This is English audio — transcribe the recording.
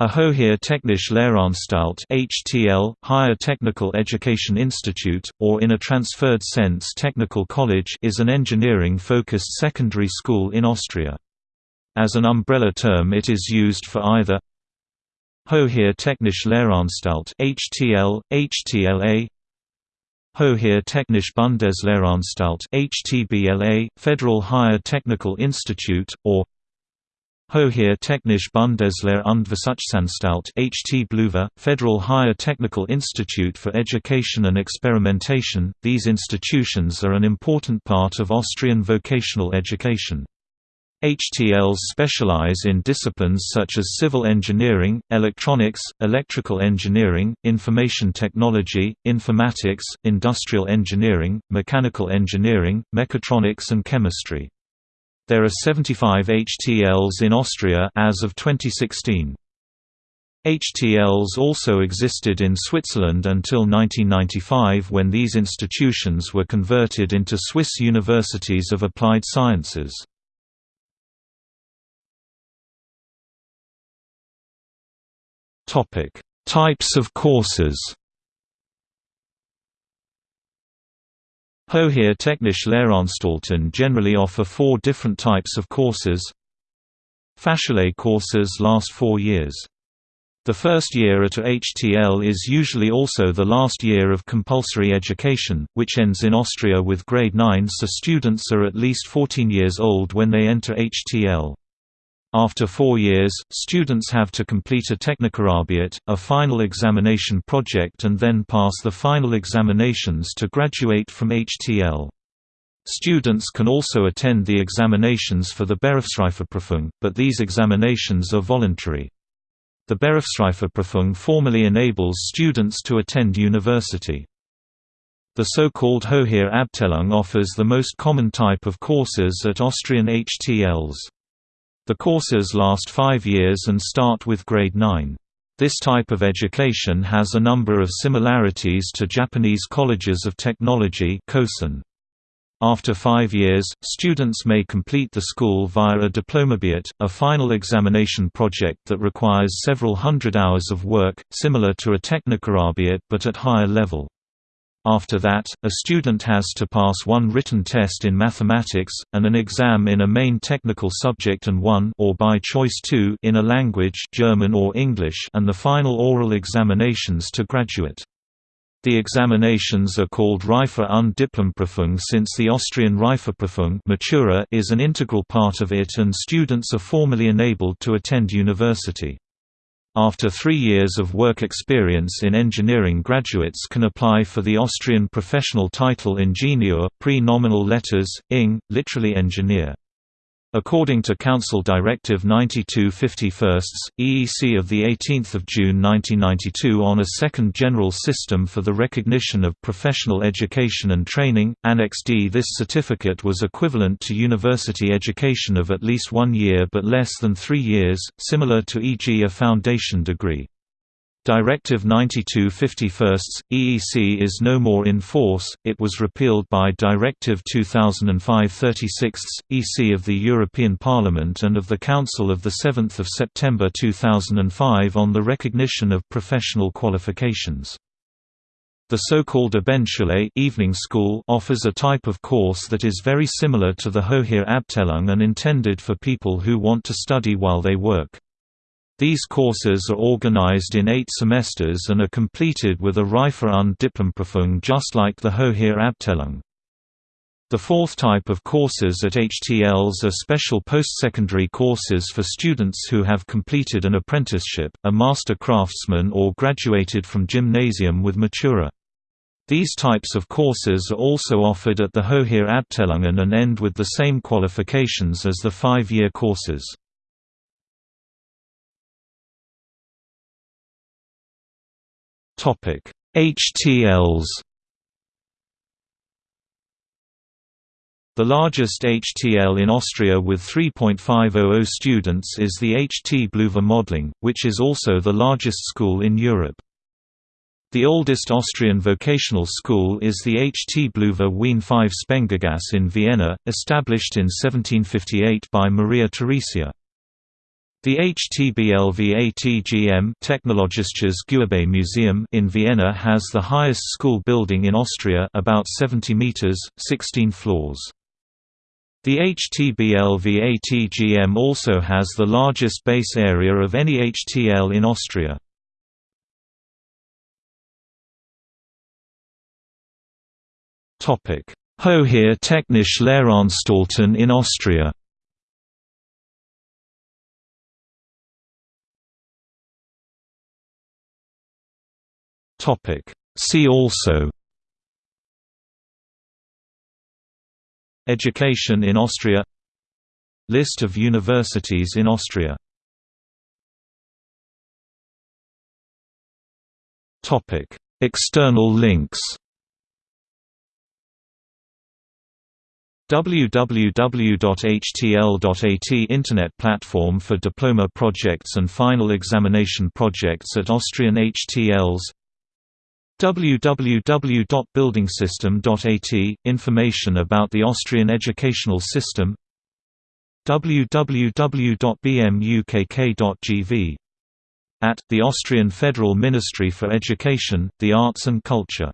A Hoher Technische Lehranstalt (HTL), Higher Technical Education Institute, or in a transferred sense Technical College, is an engineering-focused secondary school in Austria. As an umbrella term, it is used for either Hoher Technische Lehranstalt (HTL), HTLA, Hoher Technische Bundeslehranstalt (HTBLA), Federal Higher Technical Institute, or Hoher Technische Bundeslehre und Versuchsanstalt HT Bluver, Federal Higher Technical Institute for Education and Experimentation. These institutions are an important part of Austrian vocational education. HTLs specialize in disciplines such as civil engineering, electronics, electrical engineering, information technology, informatics, industrial engineering, mechanical engineering, mechatronics and chemistry. There are 75 HTLs in Austria as of 2016. HTLs also existed in Switzerland until 1995 when these institutions were converted into Swiss Universities of Applied Sciences. Types of courses Hoher Technische Lehranstalten generally offer four different types of courses. Fachschule courses last four years. The first year at a HTL is usually also the last year of compulsory education, which ends in Austria with grade 9 so students are at least 14 years old when they enter HTL. After four years, students have to complete a Technikarabiet, a final examination project and then pass the final examinations to graduate from HTL. Students can also attend the examinations for the Berufsreifeprüfung, but these examinations are voluntary. The Berufsreifeprüfung formally enables students to attend university. The so-called Hoher Abteilung offers the most common type of courses at Austrian HTLs. The courses last five years and start with grade 9. This type of education has a number of similarities to Japanese colleges of technology After five years, students may complete the school via a Diplomarbeit, a final examination project that requires several hundred hours of work, similar to a technikarabiet but at higher level. After that, a student has to pass one written test in mathematics, and an exam in a main technical subject and one or by choice two in a language German or English and the final oral examinations to graduate. The examinations are called Reife und Diplomprüfung since the Austrian Reifeprüfung Matura is an integral part of it and students are formally enabled to attend university. After three years of work experience in engineering graduates can apply for the Austrian professional title Ingenieur pre-nominal letters, ing, literally engineer. According to Council Directive 92/51, EEC of 18 June 1992 on a second general system for the recognition of professional education and training, Annex D this certificate was equivalent to university education of at least one year but less than three years, similar to e.g. a foundation degree. Directive 92/51, EEC is no more in force, it was repealed by Directive 2005/36, EC of the European Parliament and of the Council of 7 September 2005 on the recognition of professional qualifications. The so-called Abendschule evening school offers a type of course that is very similar to the Hoher Abteilung and intended for people who want to study while they work. These courses are organized in eight semesters and are completed with a Reife und Diplomprüfung just like the Hoher Abteilung. The fourth type of courses at HTLs are special post-secondary courses for students who have completed an apprenticeship, a master craftsman or graduated from gymnasium with Matura. These types of courses are also offered at the Hoher Abteilungen and end with the same qualifications as the five-year courses. Topic: HTLs. The largest HTL in Austria with 3.500 students is the HT Bluver Mödling, which is also the largest school in Europe. The oldest Austrian vocational school is the HT Bluver Wien 5 Spengergasse in Vienna, established in 1758 by Maria Theresia. The HTBLV-ATGM Technologisches Museum in Vienna has the highest school building in Austria about 70 meters, 16 floors. The HTBLV-ATGM also has the largest base area of any HTL in Austria. Topic: Hohe Technische Lehranstalten in Austria See also Education in Austria List of universities in Austria External links www.htl.at Internet platform for diploma projects and final examination projects at Austrian HTLs www.bildungssystem.at – Information about the Austrian educational system www.bmukk.gv. At, the Austrian Federal Ministry for Education, the Arts and Culture